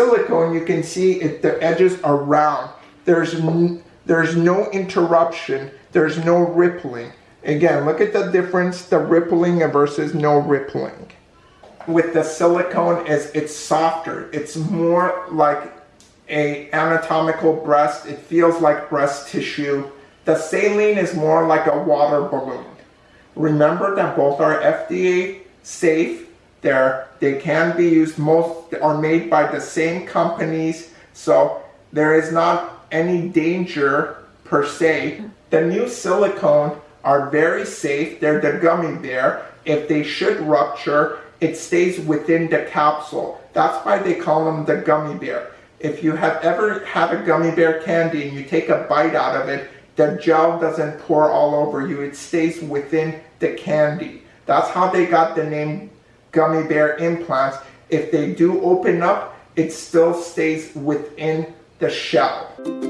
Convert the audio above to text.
silicone, you can see it, the edges are round. There's, there's no interruption. There's no rippling. Again, look at the difference, the rippling versus no rippling. With the silicone, is it's softer. It's more like a anatomical breast. It feels like breast tissue. The saline is more like a water balloon. Remember that both are FDA safe. They're, they can be used, most are made by the same companies. So there is not any danger per se. The new silicone are very safe. They're the gummy bear. If they should rupture, it stays within the capsule. That's why they call them the gummy bear. If you have ever had a gummy bear candy and you take a bite out of it, the gel doesn't pour all over you. It stays within the candy. That's how they got the name gummy bear implants. If they do open up, it still stays within the shell.